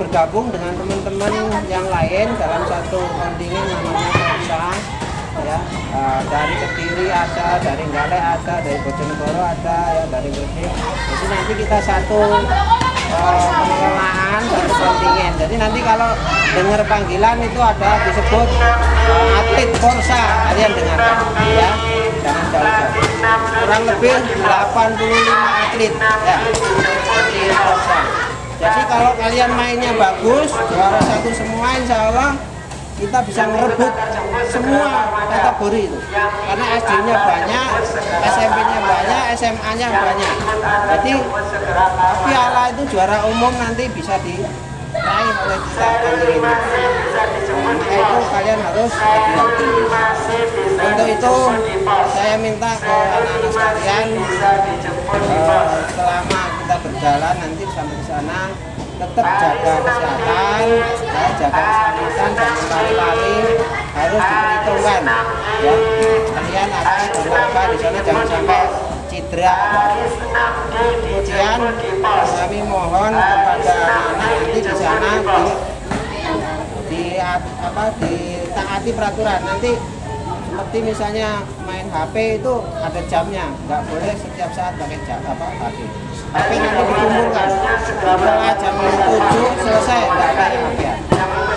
bergabung dengan teman-teman yang lain dalam satu kontingen namanya Kausa ya uh, dari Kediri ada, dari Gale ada, dari Bojonegoro ada, ya dari Gresik. Jadi nanti kita satu uh, satu kontingen. Jadi nanti kalau dengar panggilan itu ada disebut uh, atlet Forsa kalian dengarkan ya jangan jauh-jauh. Kurang lebih 85 atlet ya atlet Forsa. Jadi kalau kalian mainnya bagus, juara satu semua, insya Allah kita bisa merebut semua kategori itu. Karena SD-nya banyak, SMP-nya banyak, SMA-nya banyak. Jadi piala itu juara umum nanti bisa diraih oleh kita kali ini. Maka itu kalian harus. Untuk itu saya minta ke anak-anak sekalian eh, selama kita berjalan nanti sampai ke sana tetap jaga kesehatan, ya, jaga keselamatan, jangan lari-lari, harus diperhitungkan. Ya, kalian akan berlaga di sana jangan sampai cedera. Kemudian kami mohon kepada anak-anak nanti di sana di, di apa ditaati peraturan nanti seperti misalnya main HP itu ada jamnya, nggak boleh setiap saat pakai jam apa HP. HP nanti dikumpulkan setelah jam 7 selesai HP ya.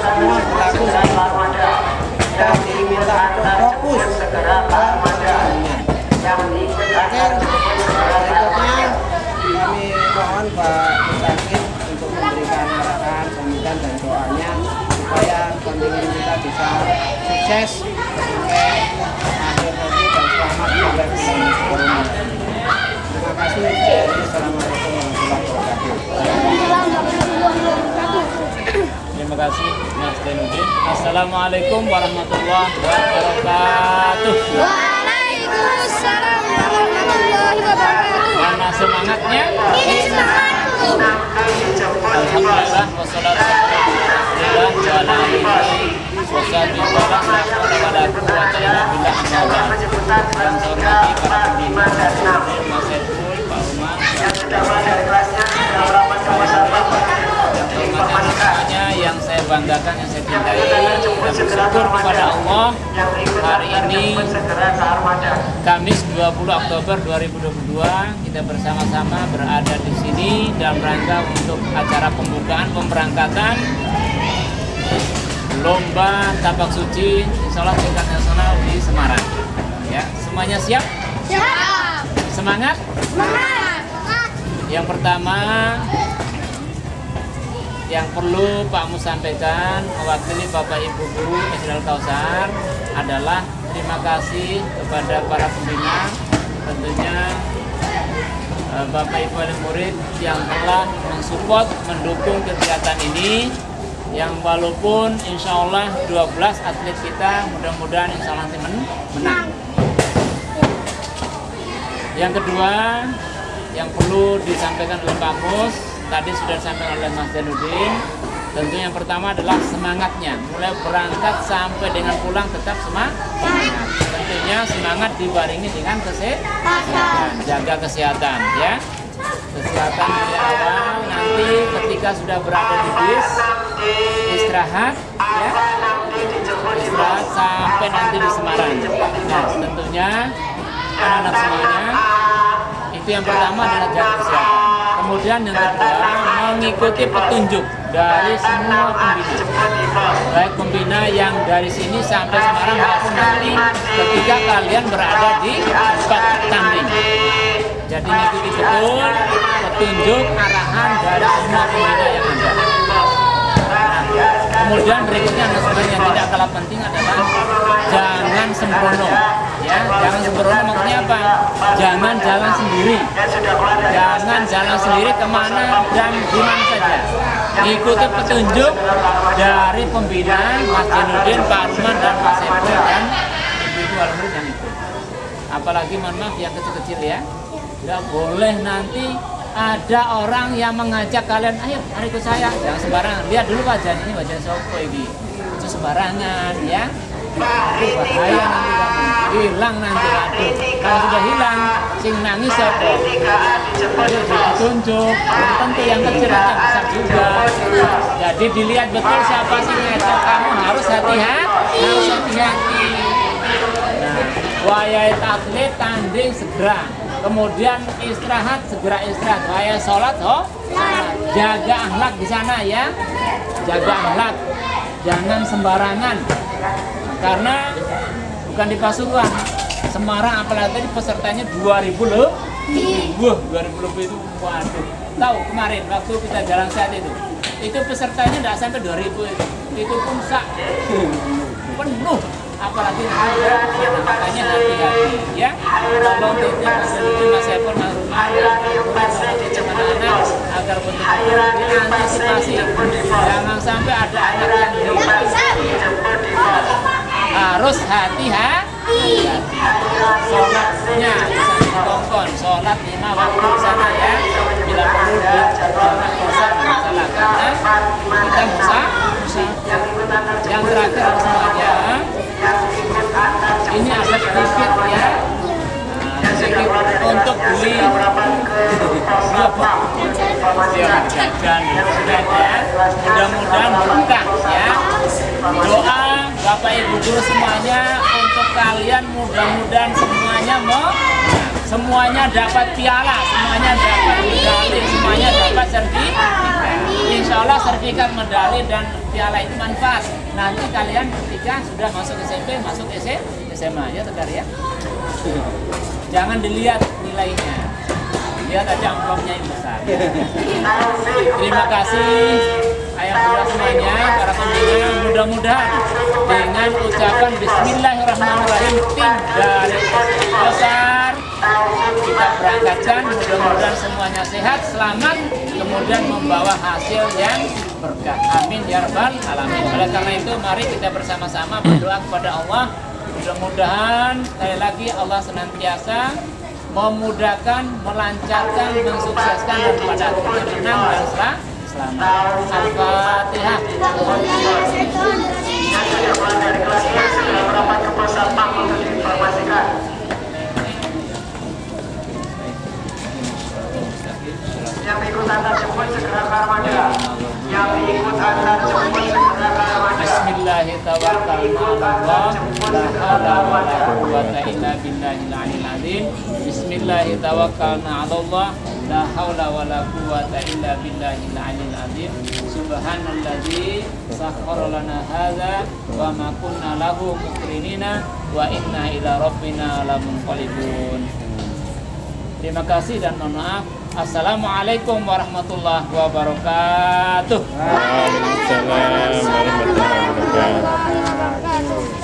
Semua berlaku itu. Kita diminta untuk fokus ke perjalanannya. Oke, berikutnya kami mohon Pak Musakit untuk memberikan arahan, sambutan dan doanya supaya kontingen kita bisa sukses sampai akhir nanti dan selamat bulan corona. Terima kasih. Assalamualaikum warahmatullahi wabarakatuh. Terima kasih Mas Denudin. Assalamualaikum warahmatullahi wabarakatuh. Waalaikumsalam warahmatullahi wabarakatuh. Mana semangatnya? Ini semangatku. Alhamdulillah wassalatu wassalamu ala. Yang saya hormati para Mas semuanya yang saya banggakan, yang saya cintai bersyukur kepada Allah. Hari ini Kamis 20 Oktober 2022 kita bersama-sama berada di sini dalam rangka untuk acara pembukaan pemberangkatan lomba tapak suci insya Allah tingkat nasional di Semarang. Ya semuanya siap? Siap. semangat? Semangat. Yang pertama yang perlu Pak Mus sampaikan mewakili Bapak Ibu Guru Isral Kausar adalah terima kasih kepada para pembina tentunya eh, Bapak Ibu dan murid yang telah mensupport mendukung kegiatan ini yang walaupun insya Allah 12 atlet kita mudah-mudahan insya Allah menang. Yang kedua yang perlu disampaikan oleh Pak Mus tadi sudah disampaikan oleh Mas Janudin tentu yang pertama adalah semangatnya. Mulai berangkat sampai dengan pulang tetap semangat tentunya semangat dibarengi dengan kesehatan. Jaga kesehatan ya. Kesehatan dari awal nanti ketika sudah berada di bis istirahat ya. Istirahat sampai nanti di Semarang. Nah tentunya anak-anak semuanya itu yang pertama adalah jaga kesehatan Kemudian yang kedua mengikuti petunjuk dari semua pembina, baik pembina yang dari sini sampai Semarang maupun nanti ketika kalian berada di tempat tanding. Jadi mengikuti betul petunjuk arahan dari semua pembina yang ada. Nah, kemudian berikutnya yang tidak kalah penting adalah jangan sembrono. Ya, jangan sembrono maksudnya apa? Jangan jalan sendiri. Jangan jalan sendiri ke mana dan di mana saja. Ikuti petunjuk dari pembina Mas Jenudin, Pak Arman dan Mas Eko dan alumni yang ikut. Apalagi mohon maaf yang kecil-kecil ya. Tidak boleh nanti ada orang yang mengajak kalian, ayo mari ikut saya. Jangan sembarangan. Lihat dulu wajah ini wajah sopo ini. Itu sembarangan ya. Bahaya. Hilang nanti. Kalau sudah hilang, sing nangis siapa? Ditunjuk. Tentu yang kecil yang besar juga. Jadi dilihat betul siapa sih ngajak kamu harus hati-hati. Harus hati-hati. Nah, wayai taklit tanding segera kemudian istirahat segera istirahat wayai sholat oh jaga akhlak di sana ya jaga akhlak jangan sembarangan karena bukan di Pasuruan. Semarang apalagi tadi pesertanya 2000 loh. Wah 2000 lebih itu waduh. Tahu kemarin waktu kita jalan saat itu itu pesertanya tidak sampai 2000 itu. Itu pun sak. Penuh. Apalagi ada ya, makanya hati-hati ya. Tolong titip mas mas Epon mas anak-anak agar betul-betul diantisipasi. Jangan sampai ada anak yang harus hati-hati. Sholatnya bisa ditongkon sholat lima waktu sana ya. Bila perlu di jangan bosan masalah karena kita musa yang terakhir semuanya ini ada sedikit ya. Untuk beli jajan sudah ya. Mudah-mudahan berkah ya. Doa bapak ibu guru semuanya untuk kalian mudah-mudahan semuanya mau semuanya dapat piala semuanya dapat medali semuanya dapat sertifikat insya Allah sertifikat medali dan piala itu manfaat. Nanti kalian ketika sudah masuk SMP masuk SMA ya tegar ya? Jangan dilihat nilainya. Lihat aja amplopnya yang besar. Terima kasih semuanya para pembina mudah-mudahan dengan ucapan Bismillahirrahmanirrahim tim dari besar. Kita berangkatkan mudah-mudahan semuanya sehat selamat kemudian membawa hasil yang berkah. Amin ya rabbal alamin. Oleh karena itu mari kita bersama-sama berdoa kepada Allah. Mudah-mudahan sekali lagi Allah senantiasa memudahkan, melancarkan, mensukseskan dan pada akhirnya menang dan selamat. Al-Fatihah. Jemput segera ke. Yang segera. Bismillahirrahmanirrahim. Azim. Bismillahirrahmanirrahim. La haula wala quwwata illa billahil aliyil azim. Subhanalladzi sakhkhara lana hadza wa ma kunna lahu muqrinina wa inna ila rabbina lamunqalibun. Terima kasih dan mohon maaf. Assalamualaikum warahmatullahi wabarakatuh. Waalaikumsalam warahmatullahi wabarakatuh.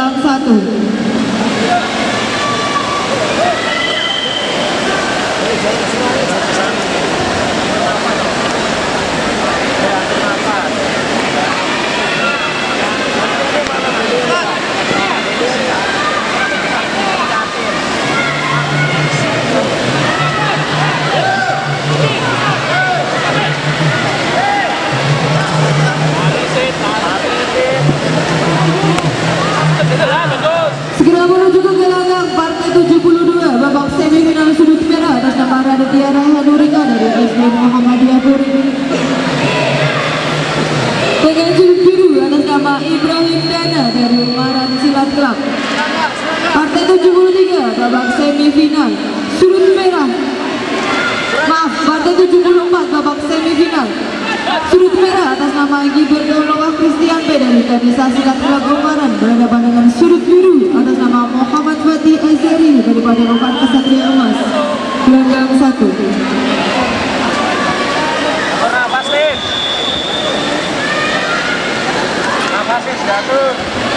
Club gelanggang nama Raditya Raihanurika dari SD Muhammadiyah Puri. Dengan sudut biru atas nama Ibrahim Dana dari Ungaran Silat Club. Partai 73 babak semifinal sudut merah. Maaf, partai 74 babak semifinal. Sudut merah atas nama Gilberto Noah Christian P dari Kanisa Silat Club Ungaran berhadapan dengan sudut biru atas nama Muhammad Fatih Azari dari Padepokan Kesatria Emas. Gelanggang 1. Nafasin. Nafasin jatuh.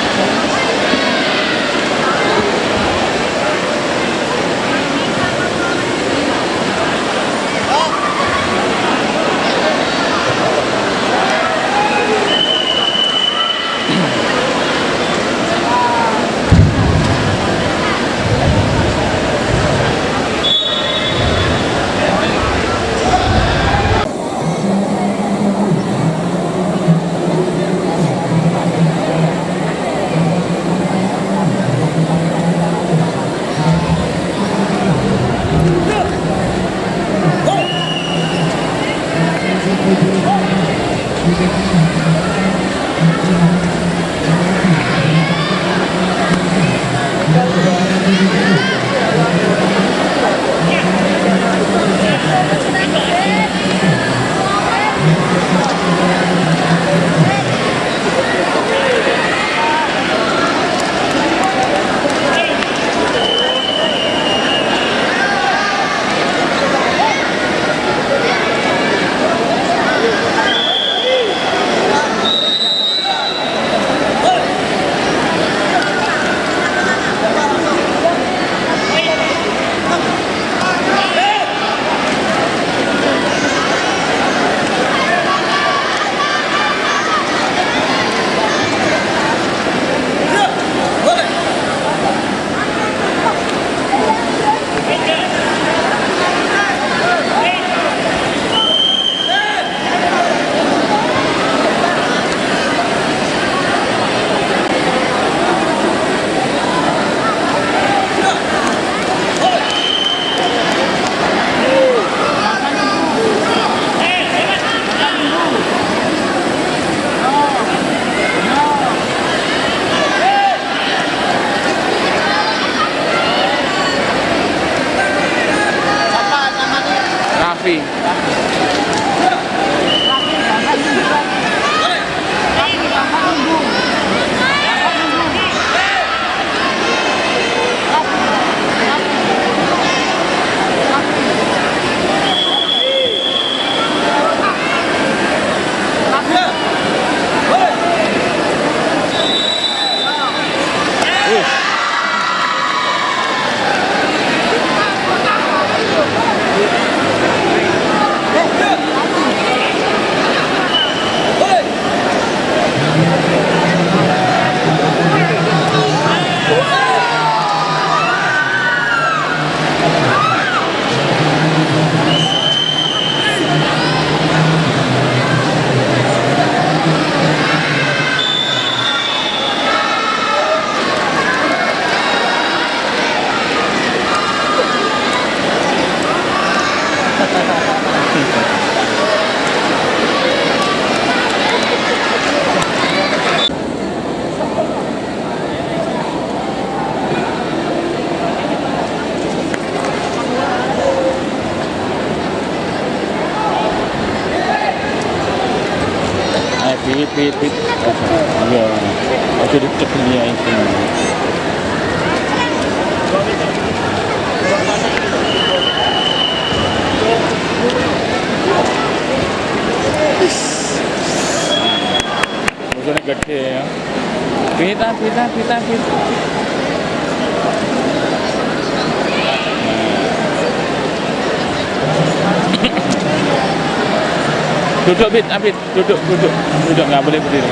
Duduk, Bit, Abid, duduk, duduk, duduk, nggak boleh berdiri.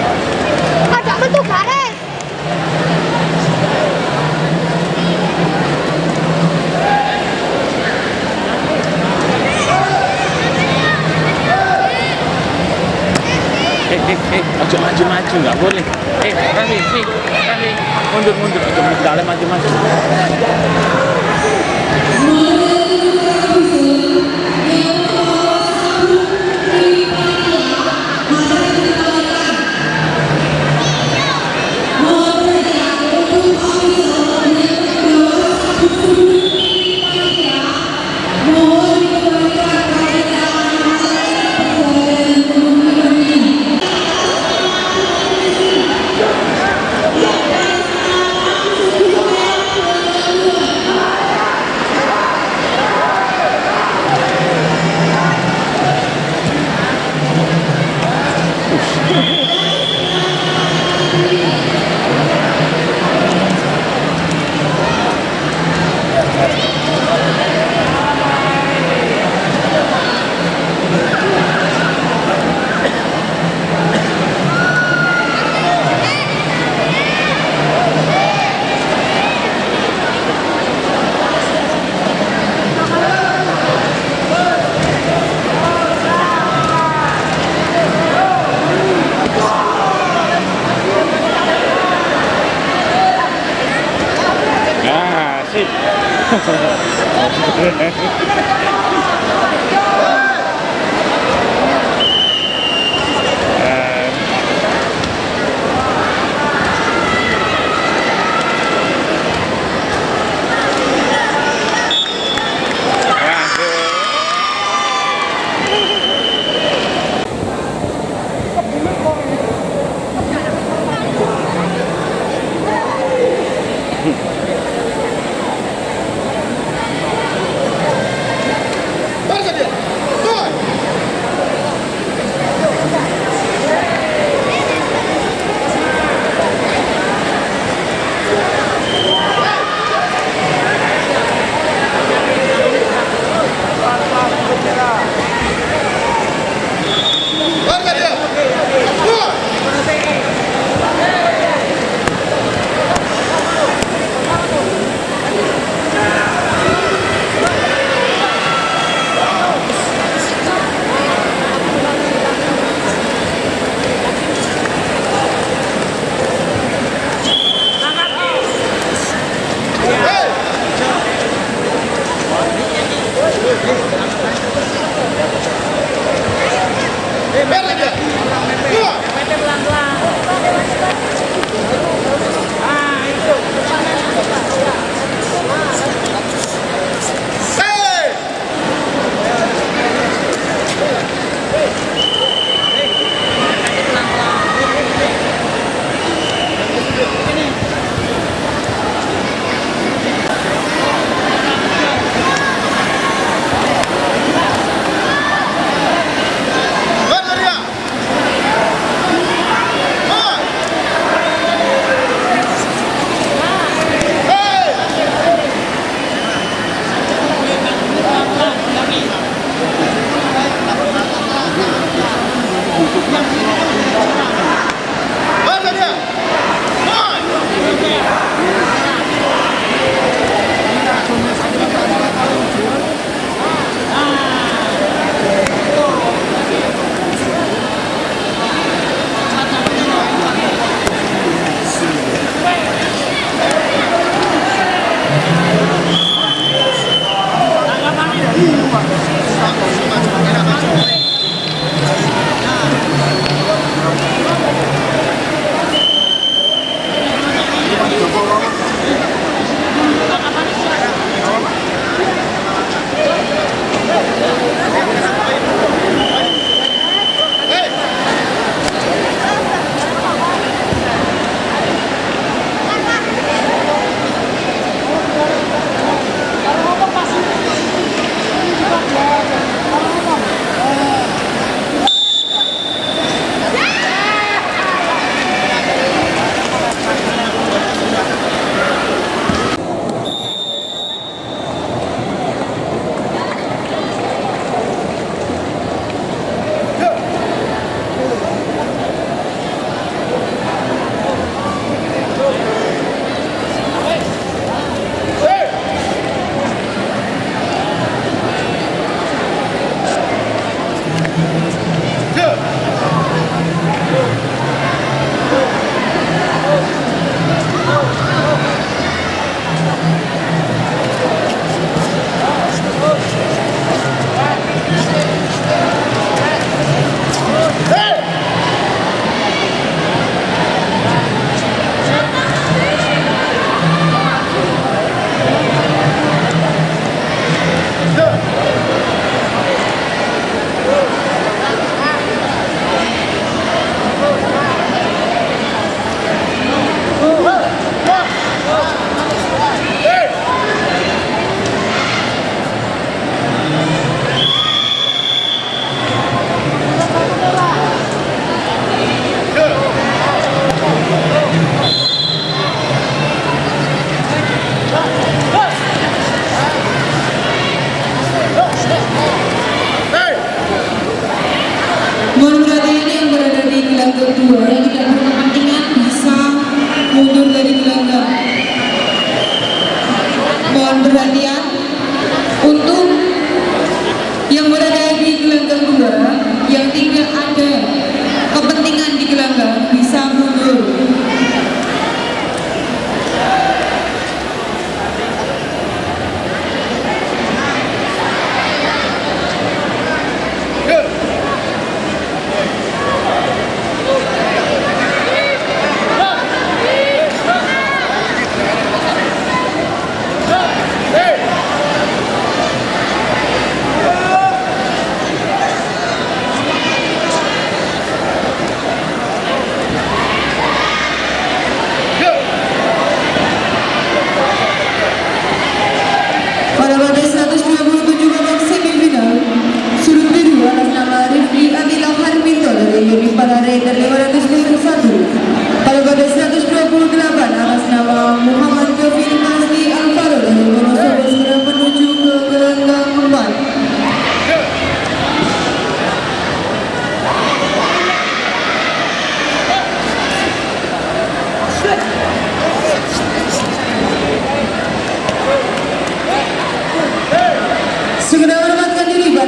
Ada bentuk garis. Eh, eh, eh, ojo maju maju, nggak boleh. Eh, nih, Rani, mundur mundur, ojo maju, dalam maju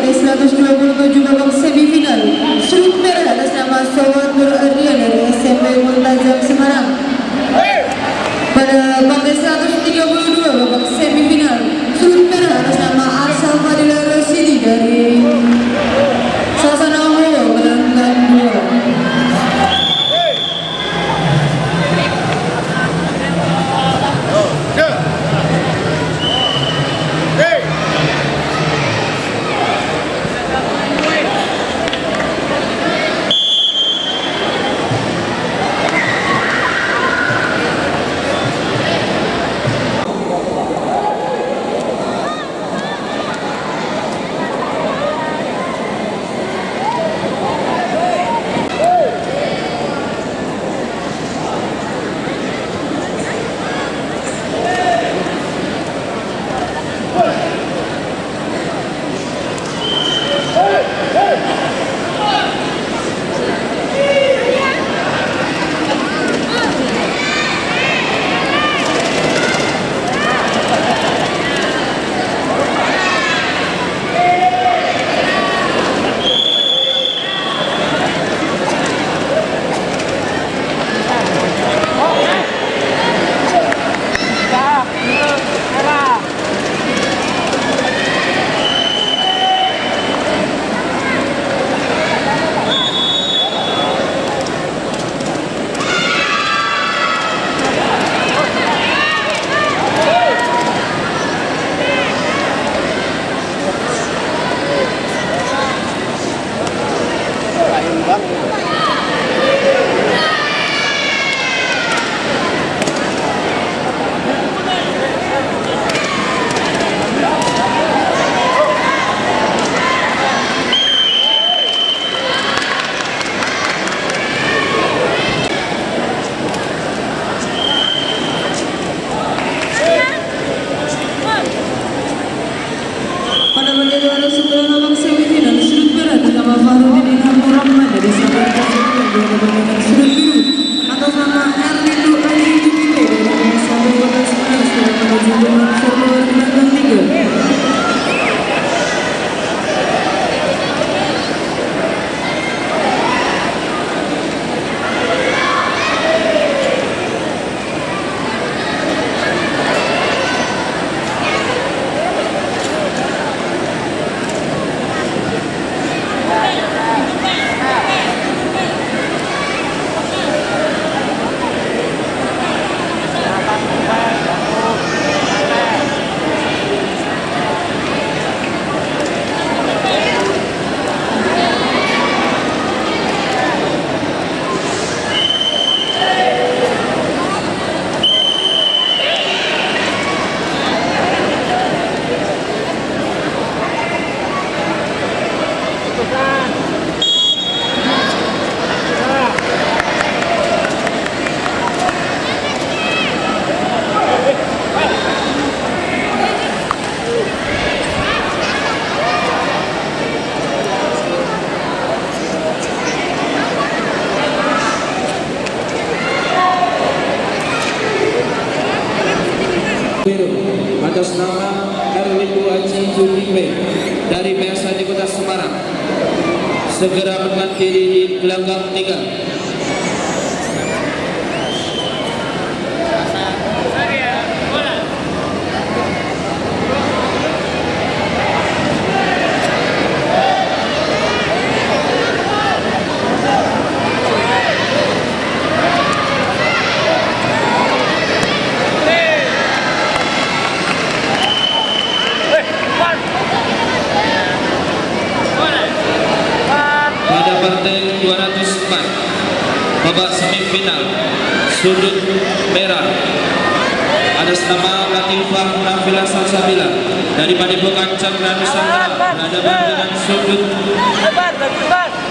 di 127 babak semifinal. Sudut merah atas nama Sobat Nur Adrian dari SMP Multazam Semarang. atas nama Erwin Haji Juliwe dari PSN Kota Semarang segera mendekati di gelanggang tiga. sudut merah. Ada nama Latifah Nafila Salsabila. Dari Padepokan Cakra Nusantara ada dengan sudut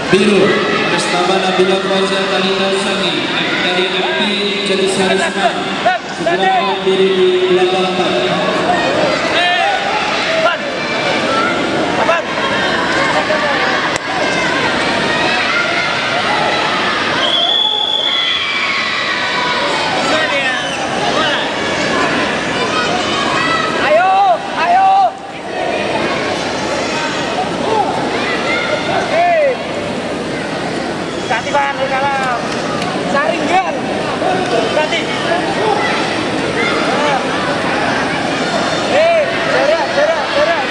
biru. Ada nama Nabila Fauza Talita Usangi dari MP Jenis Harisma segera berdiri di belakang ganti. Hei, ah. eh, jarak, jarak, jarak.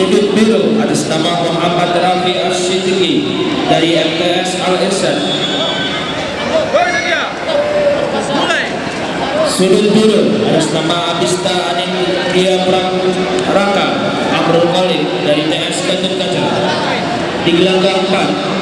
Sudut biru atas nama Muhammad Rafi Asyidiki dari MTS Al Irsyad sudut biru atas nama Abista Anin Dia Raka Amrul Khalid dari TS Gatut Kaca di gelanggang 4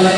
Stop.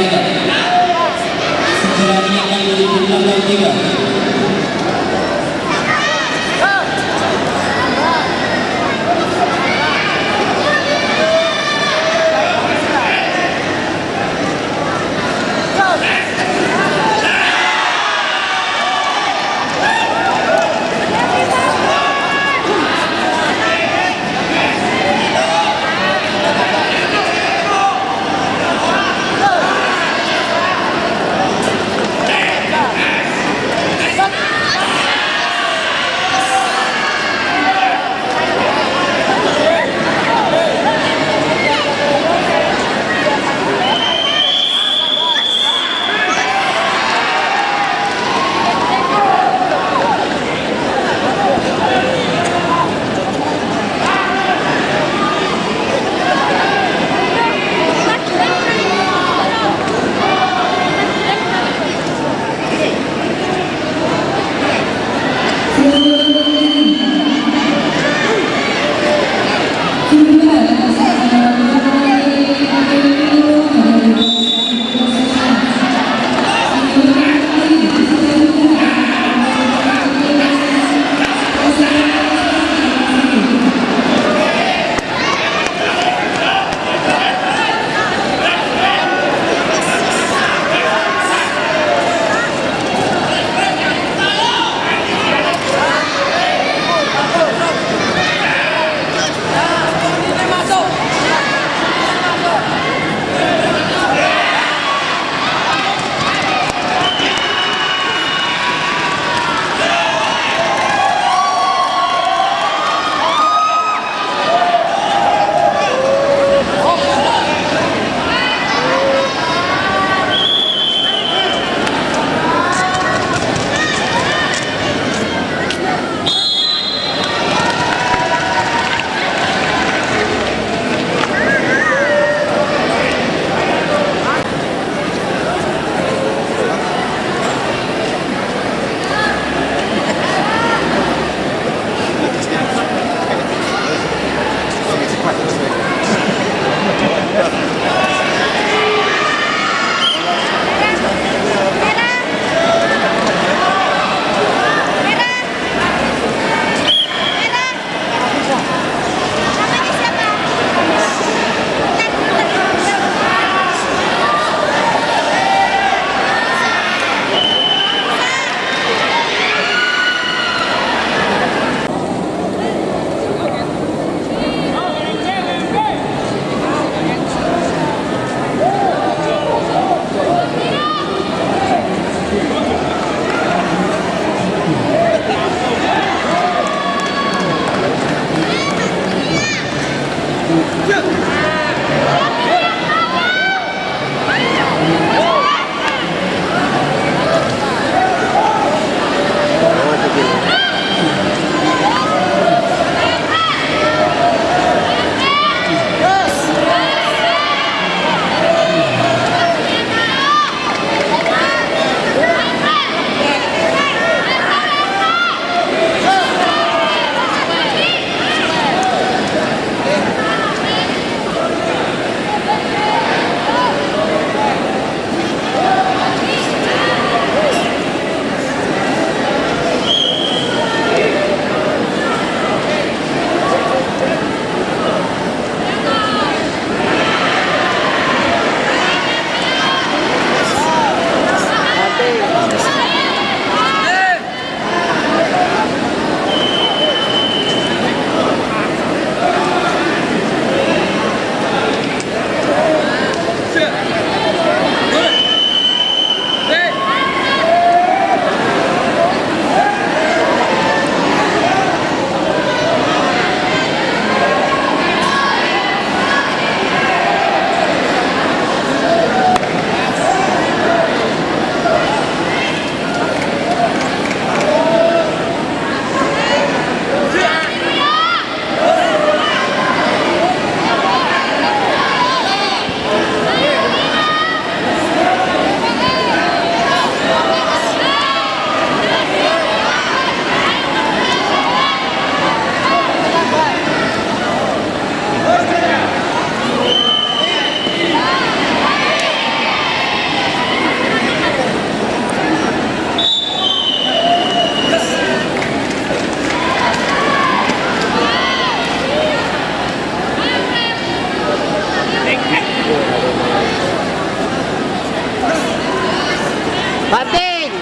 Banting.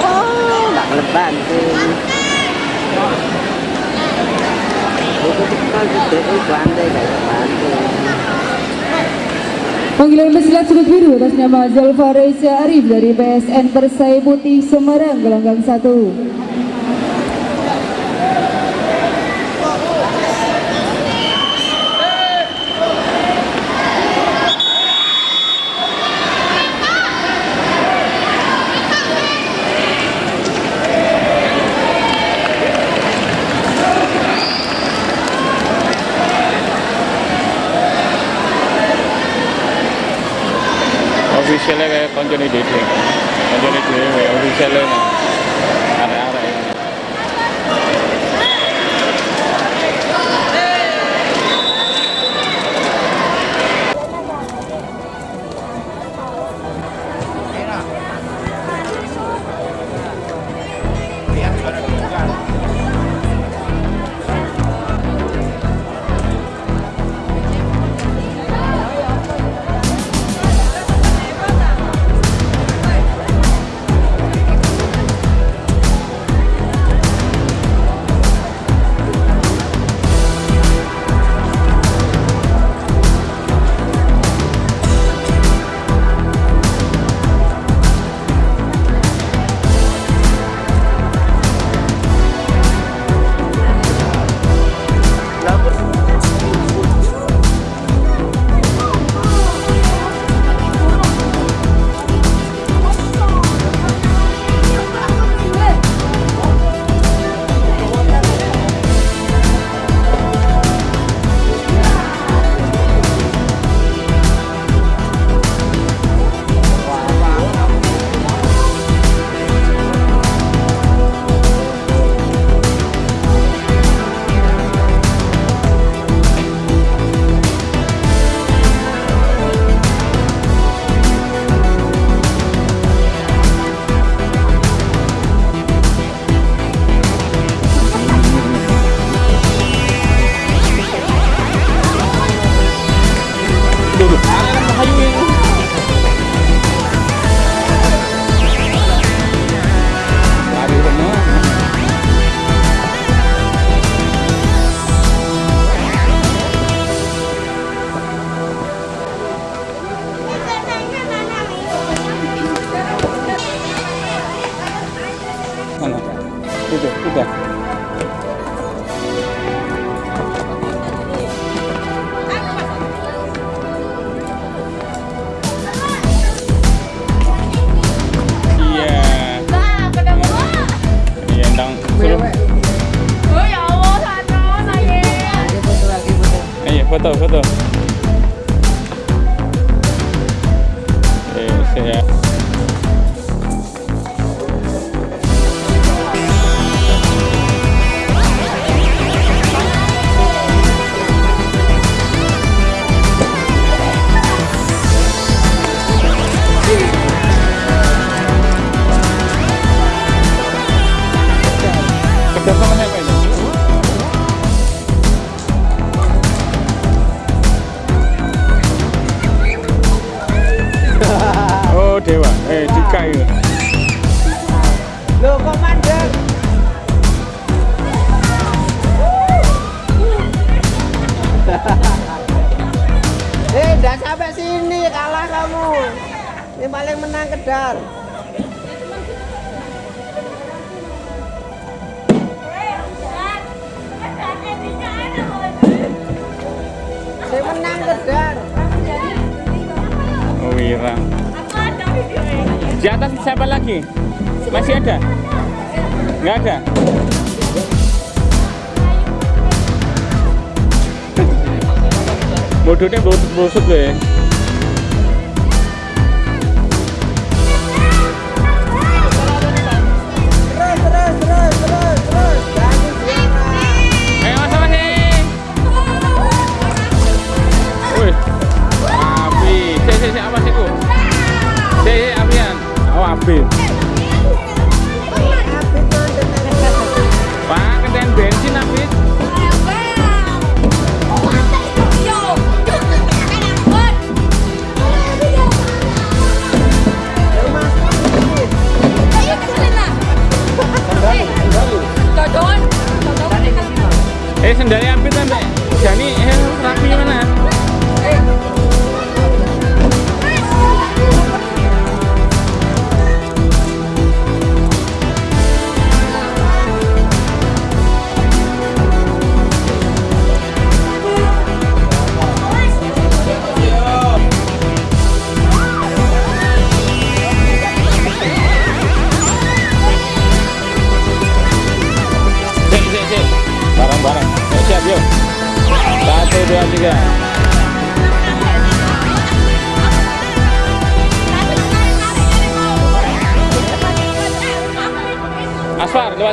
Oh, nggak banting. Banting kayak banting. Panggilan pesilat sudut biru atas nama Zalfa Reza Arif dari PSN Persai Putih Semarang gelanggang 1. cho đi địa thiện cho đi địa về đi xe lên này busuk loh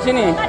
给你。